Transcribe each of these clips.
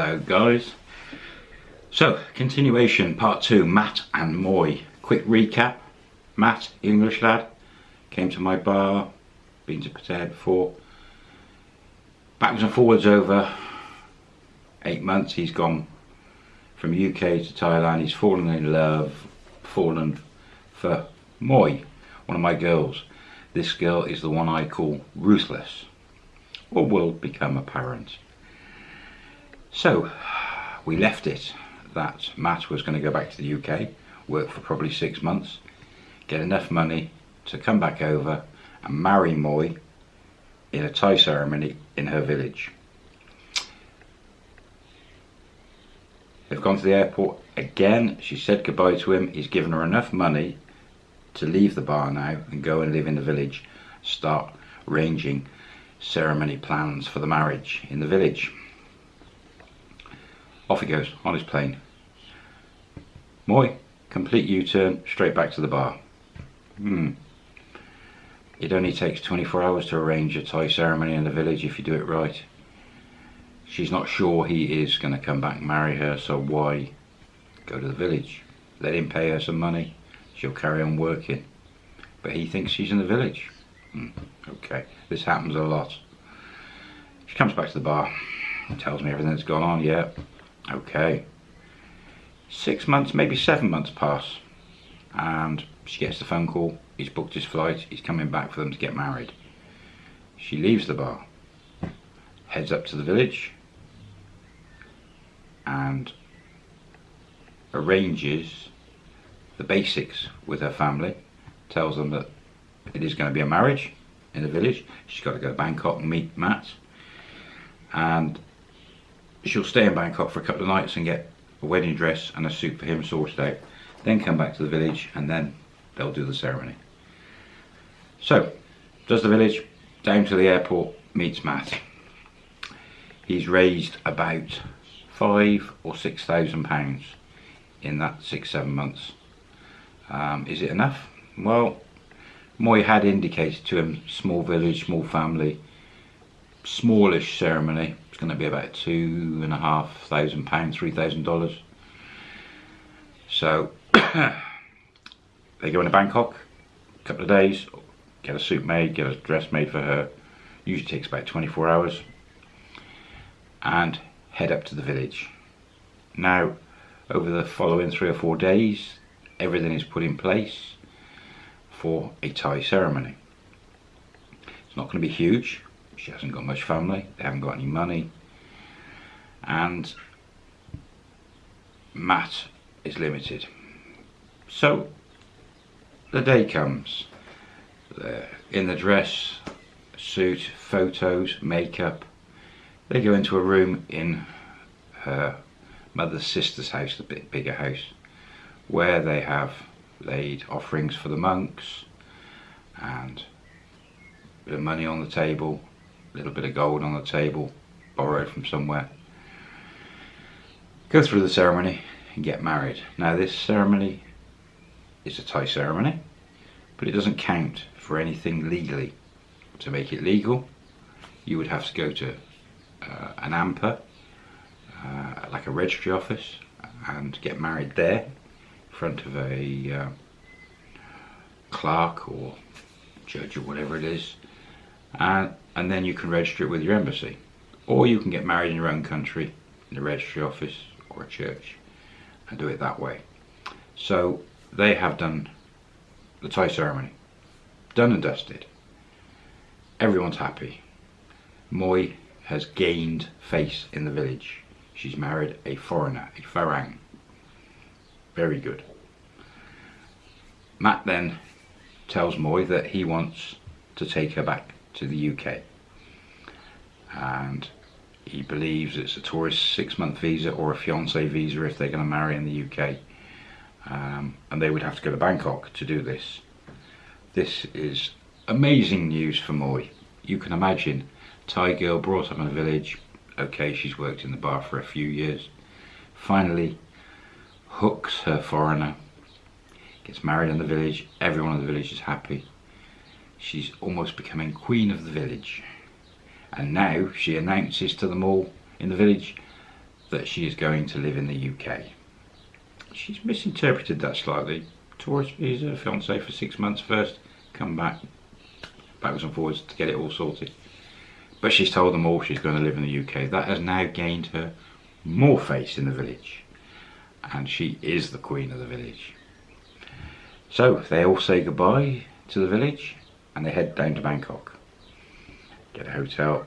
Hello guys. So, continuation, part two, Matt and Moy. Quick recap. Matt, English lad, came to my bar, been to Pattaya before. Backwards and forwards over eight months, he's gone from UK to Thailand. He's fallen in love, fallen for Moy, one of my girls. This girl is the one I call Ruthless, or will become apparent. So, we left it that Matt was going to go back to the UK, work for probably six months, get enough money to come back over and marry Moy in a Thai ceremony in her village. They've gone to the airport again. She said goodbye to him. He's given her enough money to leave the bar now and go and live in the village. Start arranging ceremony plans for the marriage in the village. Off he goes on his plane. Moy, complete U-turn, straight back to the bar. Hmm. It only takes 24 hours to arrange a Thai ceremony in the village if you do it right. She's not sure he is going to come back and marry her, so why go to the village? Let him pay her some money. She'll carry on working. But he thinks she's in the village. Hmm. Okay, this happens a lot. She comes back to the bar, and tells me everything that's gone on. Yeah, okay. Six months, maybe seven months pass, and she gets the phone call. He's booked his flight. He's coming back for them to get married. She leaves the bar, heads up to the village, and arranges the basics with her family. Tells them that it is going to be a marriage in the village. She's got to go to Bangkok and meet Matt. And she'll stay in Bangkok for a couple of nights and get a wedding dress and a suit for him sorted out. Then come back to the village and then they'll do the ceremony. So, does the village, down to the airport, meets Matt. He's raised about five or six thousand pounds in that six, seven months. Um, is it enough? Well, Moy had indicated to him, small village, small family, smallish ceremony. It's going to be about two and a half thousand pounds, three thousand dollars. So they go into Bangkok, a couple of days, get a suit made, get a dress made for her. Usually takes about 24 hours, and head up to the village. Now, over the following three or four days, everything is put in place for a Thai ceremony. It's not going to be huge. She hasn't got much family. They haven't got any money. And Matt is limited. So the day comes. in the dress, suit, photos, makeup. They go into a room in her mother's sister's house, the bit bigger house, where they have laid offerings for the monks and of money on the table, little bit of gold on the table, borrowed from somewhere. Go through the ceremony and get married. Now this ceremony is a Thai ceremony, but it doesn't count for anything legally. To make it legal, you would have to go to uh, an AMPA, uh, like a registry office, and get married there in front of a uh, clerk or judge or whatever it is, and, and then you can register it with your embassy. Or you can get married in your own country, in a registry office or a church, and do it that way. So they have done the Thai ceremony. Done and dusted. Everyone's happy. Moy has gained face in the village. She's married a foreigner, a Farang. Very good. Matt then tells Moy that he wants to take her back to the UK. And he believes it's a tourist six month visa or a fiance visa if they're going to marry in the UK. Um, and they would have to go to Bangkok to do this. This is amazing news for Moy. You can imagine, Thai girl brought up in a village, okay, she's worked in the bar for a few years, finally hooks her foreigner, gets married in the village, everyone in the village is happy. She's almost becoming queen of the village. And now she announces to them all in the village that she is going to live in the UK. She's misinterpreted that slightly. Tourist visa, fiance for six months first, come back, backwards and forwards to get it all sorted. But she's told them all she's going to live in the UK. That has now gained her more face in the village. And she is the queen of the village. So they all say goodbye to the village and they head down to Bangkok. Get a hotel.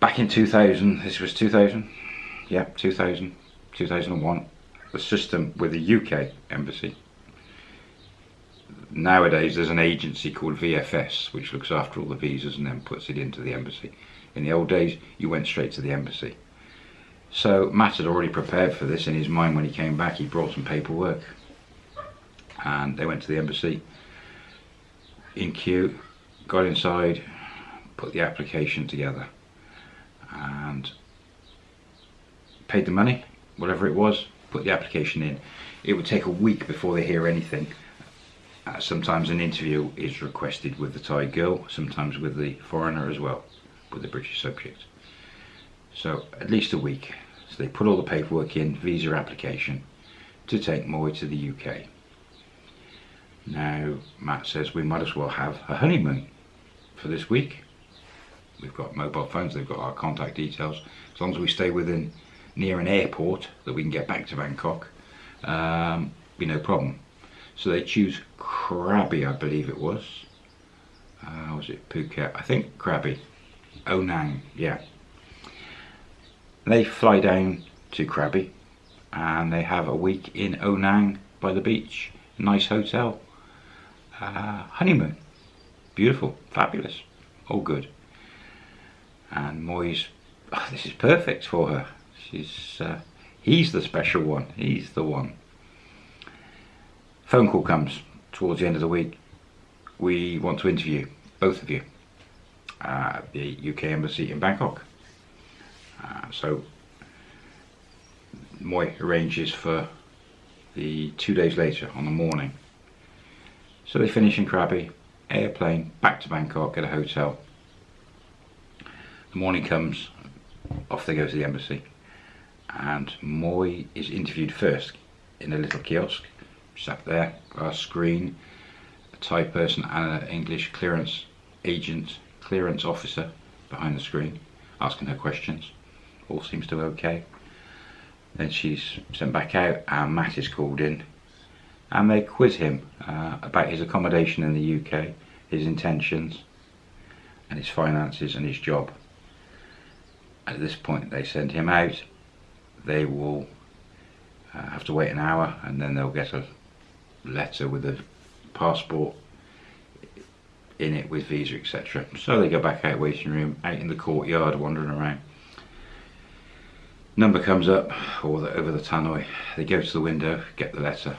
Back in 2000, this was 2000, yeah, 2000, 2001, the system with the UK embassy. Nowadays there's an agency called VFS which looks after all the visas and then puts it into the embassy. In the old days you went straight to the embassy. So Matt had already prepared for this in his mind when he came back. He brought some paperwork and they went to the embassy in queue, got inside, put the application together and paid the money, whatever it was, put the application in. It would take a week before they hear anything. Uh, sometimes an interview is requested with the Thai girl, sometimes with the foreigner as well, with the British subject. So at least a week. So they put all the paperwork in, visa application, to take Moy to the UK. Now Matt says we might as well have a honeymoon for this week. We've got mobile phones, they've got our contact details. As long as we stay within near an airport that we can get back to Bangkok, um, be no problem. So they choose Krabi, I believe it was. Uh, was it Phuket? I think Krabi. Ao Nang, yeah. They fly down to Krabi and they have a week in Ao Nang by the beach. Nice hotel. Uh, honeymoon. Beautiful, fabulous, all good. And Moy's, oh, this is perfect for her. She's, uh, he's the special one. He's the one. Phone call comes towards the end of the week. We want to interview both of you at the UK Embassy in Bangkok. Uh, so Moy arranges for the two days later on the morning. So they finish in Krabi, airplane, back to Bangkok, get a hotel. The morning comes, off they go to the embassy. And Moy is interviewed first in a little kiosk, sat there, a screen, a Thai person and an English clearance agent, clearance officer behind the screen, asking her questions all seems to be okay. Then she's sent back out and Matt is called in and they quiz him uh, about his accommodation in the UK, his intentions and his finances and his job. At this point they send him out, they will uh, have to wait an hour and then they'll get a letter with a passport in it with visa etc. So they go back out waiting room, out in the courtyard wandering around number comes up or the, over the tannoy they go to the window get the letter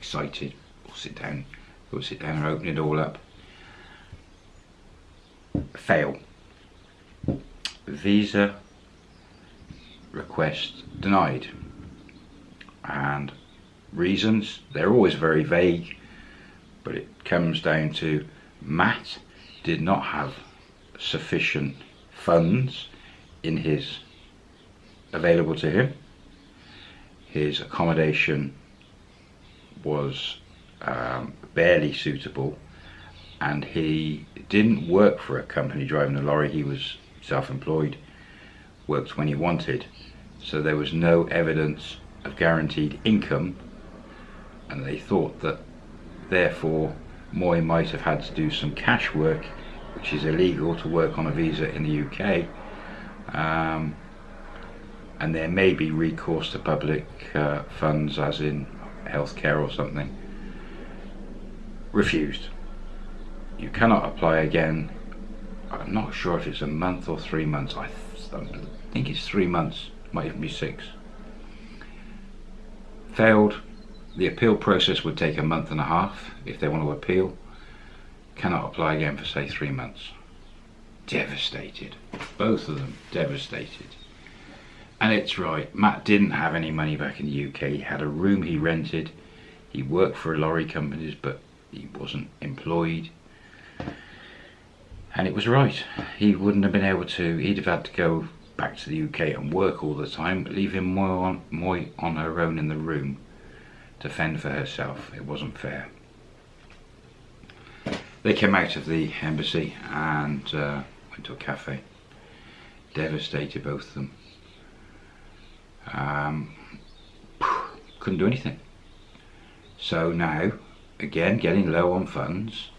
excited. Or sit down. Or sit down and open it all up. Fail. Visa request denied. And reasons they're always very vague but it comes down to Matt did not have sufficient funds in his available to him. His accommodation was um, barely suitable and he didn't work for a company driving a lorry, he was self-employed, worked when he wanted. So there was no evidence of guaranteed income and they thought that therefore Moy might have had to do some cash work which is illegal to work on a visa in the UK um, and there may be recourse to public uh, funds as in healthcare or something refused. You cannot apply again. I'm not sure if it's a month or three months. I, th I think it's three months might even be six. Failed. The appeal process would take a month and a half if they want to appeal. Cannot apply again for say three months. Devastated. Both of them devastated and it's right, Matt didn't have any money back in the UK. He had a room he rented. He worked for lorry companies, but he wasn't employed. And it was right. He wouldn't have been able to, he'd have had to go back to the UK and work all the time, leaving Moy on, Moy on her own in the room to fend for herself. It wasn't fair. They came out of the embassy and uh, went to a cafe. Devastated, both of them. Um, couldn't do anything. So now, again, getting low on funds,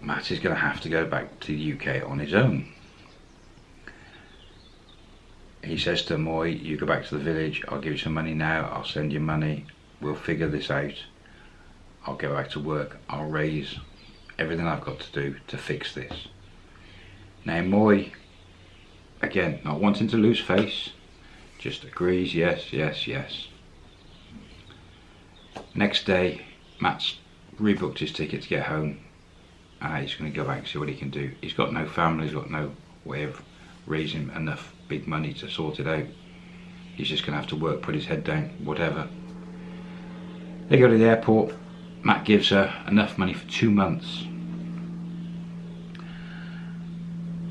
Matt is going to have to go back to the UK on his own. He says to Moy, you go back to the village, I'll give you some money now, I'll send you money, we'll figure this out. I'll go back to work, I'll raise everything I've got to do to fix this. Now Moy, again, not wanting to lose face, just agrees, yes, yes, yes. Next day, Matt's rebooked his ticket to get home. Uh, he's going to go back and see what he can do. He's got no family, he's got no way of raising enough big money to sort it out. He's just going to have to work, put his head down, whatever. They go to the airport. Matt gives her enough money for two months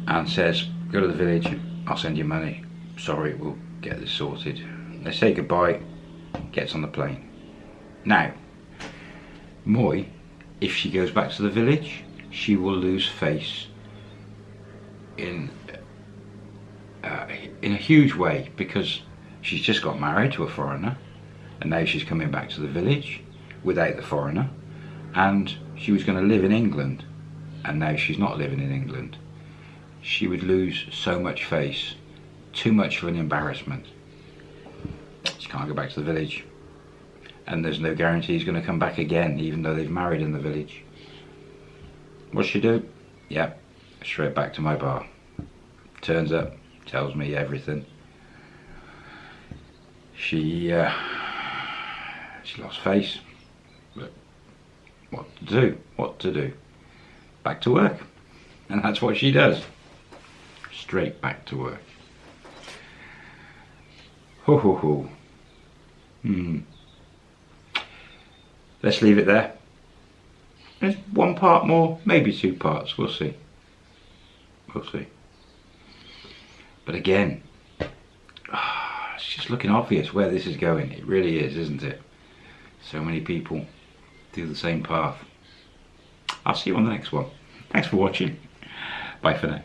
and says, go to the village, I'll send you money. Sorry, we'll get this sorted. They say goodbye, gets on the plane. Now, Moy, if she goes back to the village, she will lose face in uh, in a huge way because she's just got married to a foreigner and now she's coming back to the village without the foreigner and she was going to live in England and now she's not living in England she would lose so much face too much of an embarrassment. She can't go back to the village. And there's no guarantee he's going to come back again even though they've married in the village. What's she do? Yeah straight back to my bar. Turns up tells me everything. She uh, she lost face. But what to do? What to do? Back to work. And that's what she does. Straight back to work ho ho ho. Hmm. Let's leave it there. There's one part more maybe two parts we'll see. We'll see. But again it's just looking obvious where this is going. It really is isn't it? So many people do the same path. I'll see you on the next one. Thanks for watching. Bye for now